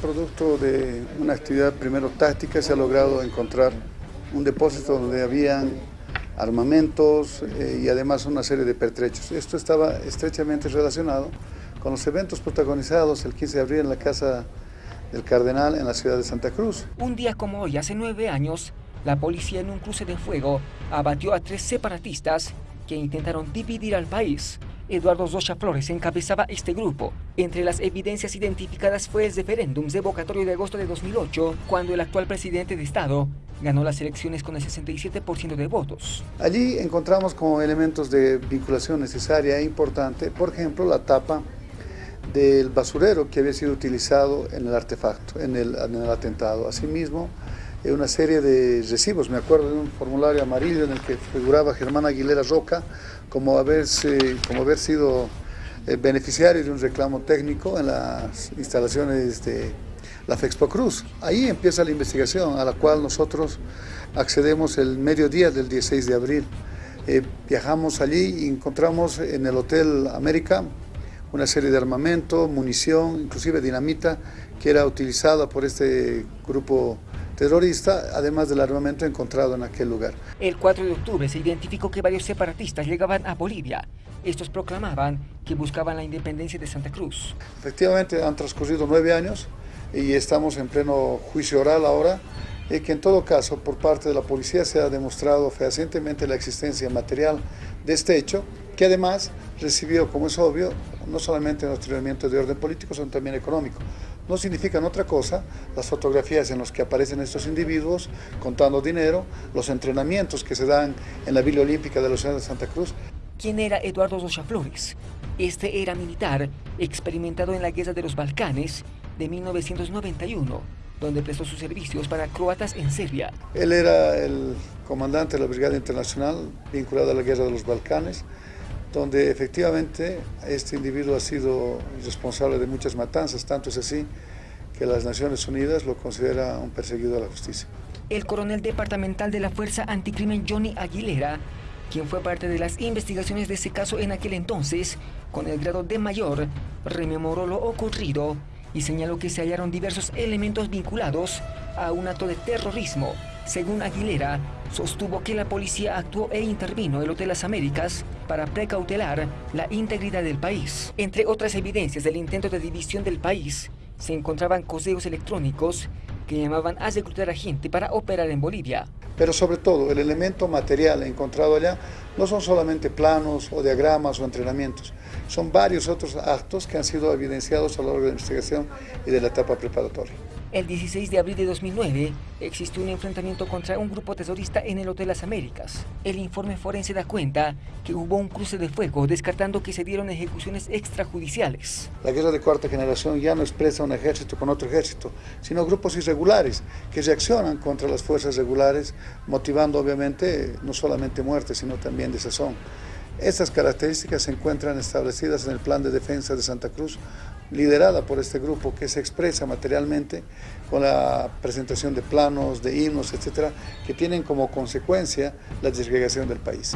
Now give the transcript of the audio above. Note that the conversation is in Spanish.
Producto de una actividad primero táctica se ha logrado encontrar un depósito donde habían armamentos eh, y además una serie de pertrechos. Esto estaba estrechamente relacionado con los eventos protagonizados el 15 de abril en la Casa del Cardenal en la ciudad de Santa Cruz. Un día como hoy, hace nueve años, la policía en un cruce de fuego abatió a tres separatistas que intentaron dividir al país. Eduardo Rocha Flores encabezaba este grupo. Entre las evidencias identificadas fue el referéndum revocatorio de agosto de 2008, cuando el actual presidente de Estado ganó las elecciones con el 67% de votos. Allí encontramos como elementos de vinculación necesaria e importante, por ejemplo, la tapa del basurero que había sido utilizado en el artefacto, en el, en el atentado. Asimismo, una serie de recibos, me acuerdo de un formulario amarillo en el que figuraba Germán Aguilera Roca como, como haber sido eh, beneficiario de un reclamo técnico en las instalaciones de la Fexpo Cruz. Ahí empieza la investigación a la cual nosotros accedemos el mediodía del 16 de abril. Eh, viajamos allí y encontramos en el Hotel América una serie de armamento, munición, inclusive dinamita, que era utilizada por este grupo terrorista, además del armamento encontrado en aquel lugar. El 4 de octubre se identificó que varios separatistas llegaban a Bolivia. Estos proclamaban que buscaban la independencia de Santa Cruz. Efectivamente han transcurrido nueve años y estamos en pleno juicio oral ahora y que en todo caso por parte de la policía se ha demostrado fehacientemente la existencia material de este hecho, que además recibió, como es obvio, no solamente un entrenamiento de orden político, sino también económico. No significan otra cosa las fotografías en las que aparecen estos individuos contando dinero, los entrenamientos que se dan en la Villa Olímpica de la ciudad de Santa Cruz. ¿Quién era Eduardo Rocha Flores? Este era militar, experimentado en la guerra de los Balcanes de 1991, donde prestó sus servicios para croatas en Serbia. Él era el comandante de la Brigada Internacional vinculada a la guerra de los Balcanes, donde efectivamente este individuo ha sido responsable de muchas matanzas, tanto es así que las Naciones Unidas lo considera un perseguido a la justicia. El coronel departamental de la Fuerza Anticrimen Johnny Aguilera, quien fue parte de las investigaciones de ese caso en aquel entonces, con el grado de mayor, rememoró lo ocurrido y señaló que se hallaron diversos elementos vinculados a un acto de terrorismo. Según Aguilera, sostuvo que la policía actuó e intervino el Hotel Las Américas para precautelar la integridad del país. Entre otras evidencias del intento de división del país, se encontraban correos electrónicos que llamaban a reclutar a gente para operar en Bolivia. Pero sobre todo, el elemento material encontrado allá no son solamente planos o diagramas o entrenamientos, son varios otros actos que han sido evidenciados a lo largo de la investigación y de la etapa preparatoria. El 16 de abril de 2009 existió un enfrentamiento contra un grupo terrorista en el Hotel Las Américas. El informe forense da cuenta que hubo un cruce de fuego descartando que se dieron ejecuciones extrajudiciales. La guerra de cuarta generación ya no expresa un ejército con otro ejército, sino grupos irregulares que reaccionan contra las fuerzas regulares, motivando obviamente no solamente muerte, sino también desazón. Estas características se encuentran establecidas en el Plan de Defensa de Santa Cruz, liderada por este grupo que se expresa materialmente con la presentación de planos, de himnos, etcétera, que tienen como consecuencia la desgregación del país.